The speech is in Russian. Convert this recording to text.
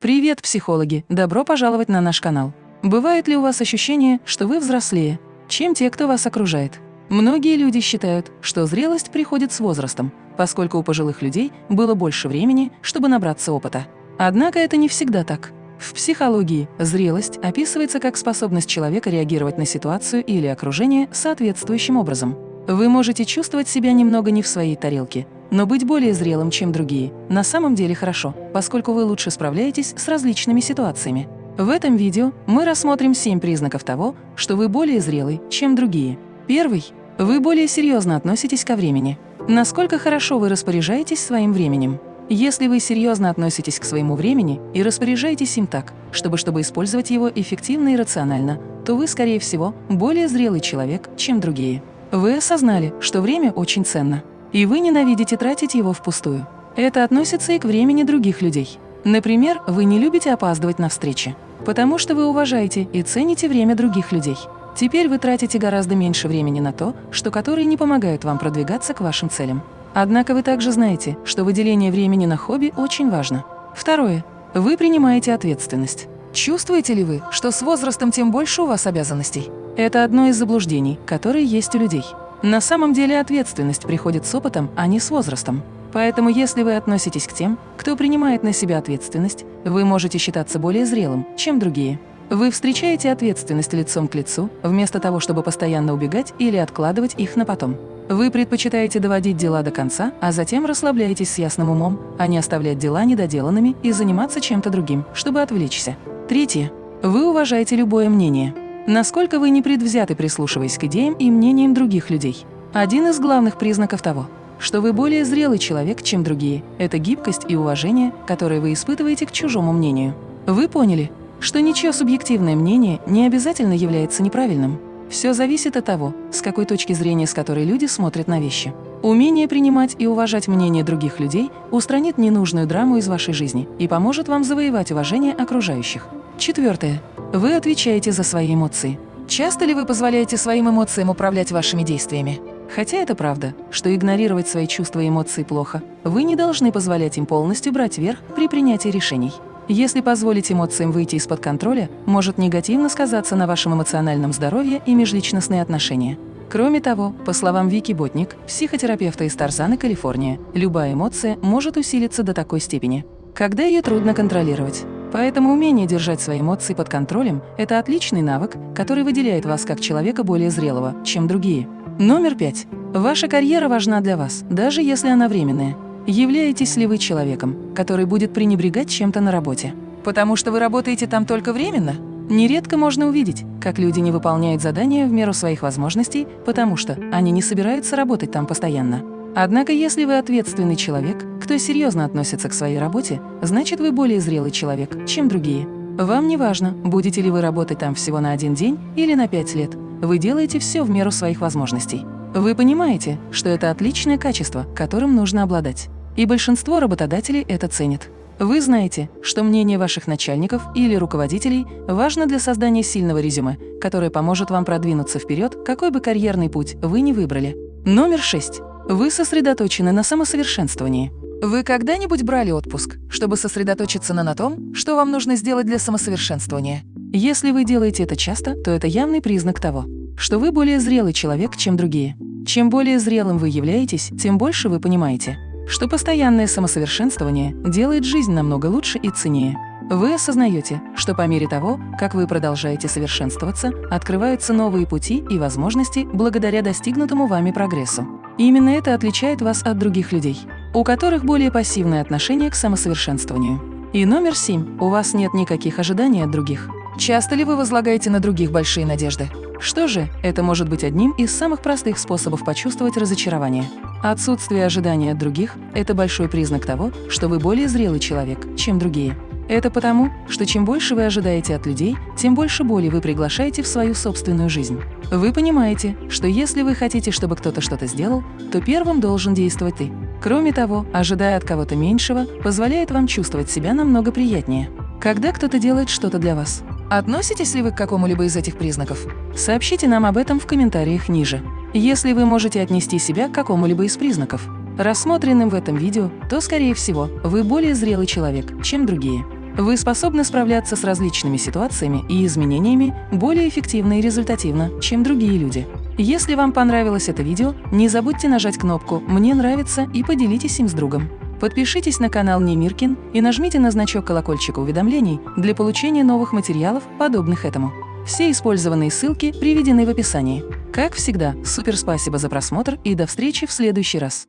Привет, психологи! Добро пожаловать на наш канал. Бывает ли у вас ощущение, что вы взрослее, чем те, кто вас окружает? Многие люди считают, что зрелость приходит с возрастом, поскольку у пожилых людей было больше времени, чтобы набраться опыта. Однако это не всегда так. В психологии зрелость описывается как способность человека реагировать на ситуацию или окружение соответствующим образом. Вы можете чувствовать себя немного не в своей тарелке, но быть более зрелым, чем другие, на самом деле хорошо, поскольку вы лучше справляетесь с различными ситуациями. В этом видео мы рассмотрим 7 признаков того, что вы более зрелый, чем другие. Первый. Вы более серьезно относитесь ко времени. Насколько хорошо вы распоряжаетесь своим временем? Если вы серьезно относитесь к своему времени и распоряжаетесь им так, чтобы, чтобы использовать его эффективно и рационально, то вы, скорее всего, более зрелый человек, чем другие. Вы осознали, что время очень ценно, и вы ненавидите тратить его впустую. Это относится и к времени других людей. Например, вы не любите опаздывать на встречи, потому что вы уважаете и цените время других людей. Теперь вы тратите гораздо меньше времени на то, что которые не помогают вам продвигаться к вашим целям. Однако вы также знаете, что выделение времени на хобби очень важно. Второе. Вы принимаете ответственность. Чувствуете ли вы, что с возрастом тем больше у вас обязанностей? Это одно из заблуждений, которые есть у людей. На самом деле ответственность приходит с опытом, а не с возрастом. Поэтому если вы относитесь к тем, кто принимает на себя ответственность, вы можете считаться более зрелым, чем другие. Вы встречаете ответственность лицом к лицу, вместо того, чтобы постоянно убегать или откладывать их на потом. Вы предпочитаете доводить дела до конца, а затем расслабляетесь с ясным умом, а не оставлять дела недоделанными и заниматься чем-то другим, чтобы отвлечься. Третье. Вы уважаете любое мнение. Насколько вы непредвзяты, прислушиваясь к идеям и мнениям других людей. Один из главных признаков того, что вы более зрелый человек, чем другие, это гибкость и уважение, которые вы испытываете к чужому мнению. Вы поняли, что ничье субъективное мнение не обязательно является неправильным. Все зависит от того, с какой точки зрения, с которой люди смотрят на вещи. Умение принимать и уважать мнение других людей устранит ненужную драму из вашей жизни и поможет вам завоевать уважение окружающих. Четвертое. Вы отвечаете за свои эмоции. Часто ли вы позволяете своим эмоциям управлять вашими действиями? Хотя это правда, что игнорировать свои чувства и эмоции плохо, вы не должны позволять им полностью брать верх при принятии решений. Если позволить эмоциям выйти из-под контроля, может негативно сказаться на вашем эмоциональном здоровье и межличностные отношения. Кроме того, по словам Вики Ботник, психотерапевта из Тарзаны, Калифорния, любая эмоция может усилиться до такой степени, когда ее трудно контролировать. Поэтому умение держать свои эмоции под контролем – это отличный навык, который выделяет вас как человека более зрелого, чем другие. Номер пять. Ваша карьера важна для вас, даже если она временная. Являетесь ли вы человеком, который будет пренебрегать чем-то на работе? Потому что вы работаете там только временно? Нередко можно увидеть, как люди не выполняют задания в меру своих возможностей, потому что они не собираются работать там постоянно. Однако, если вы ответственный человек, кто серьезно относится к своей работе, значит, вы более зрелый человек, чем другие. Вам не важно, будете ли вы работать там всего на один день или на пять лет. Вы делаете все в меру своих возможностей. Вы понимаете, что это отличное качество, которым нужно обладать. И большинство работодателей это ценит. Вы знаете, что мнение ваших начальников или руководителей важно для создания сильного резюме, которое поможет вам продвинуться вперед, какой бы карьерный путь вы ни выбрали. Номер шесть. Вы сосредоточены на самосовершенствовании. Вы когда-нибудь брали отпуск, чтобы сосредоточиться на, на том, что вам нужно сделать для самосовершенствования? Если вы делаете это часто, то это явный признак того, что вы более зрелый человек, чем другие. Чем более зрелым вы являетесь, тем больше вы понимаете, что постоянное самосовершенствование делает жизнь намного лучше и ценнее. Вы осознаете, что по мере того, как вы продолжаете совершенствоваться, открываются новые пути и возможности благодаря достигнутому вами прогрессу. И именно это отличает вас от других людей, у которых более пассивное отношение к самосовершенствованию. И номер семь. У вас нет никаких ожиданий от других. Часто ли вы возлагаете на других большие надежды? Что же, это может быть одним из самых простых способов почувствовать разочарование. Отсутствие ожидания от других – это большой признак того, что вы более зрелый человек, чем другие. Это потому, что чем больше вы ожидаете от людей, тем больше боли вы приглашаете в свою собственную жизнь. Вы понимаете, что если вы хотите, чтобы кто-то что-то сделал, то первым должен действовать ты. Кроме того, ожидая от кого-то меньшего, позволяет вам чувствовать себя намного приятнее. Когда кто-то делает что-то для вас. Относитесь ли вы к какому-либо из этих признаков? Сообщите нам об этом в комментариях ниже. Если вы можете отнести себя к какому-либо из признаков, рассмотренным в этом видео, то, скорее всего, вы более зрелый человек, чем другие. Вы способны справляться с различными ситуациями и изменениями более эффективно и результативно, чем другие люди. Если вам понравилось это видео, не забудьте нажать кнопку «Мне нравится» и поделитесь им с другом. Подпишитесь на канал Немиркин и нажмите на значок колокольчика уведомлений для получения новых материалов, подобных этому. Все использованные ссылки приведены в описании. Как всегда, супер спасибо за просмотр и до встречи в следующий раз.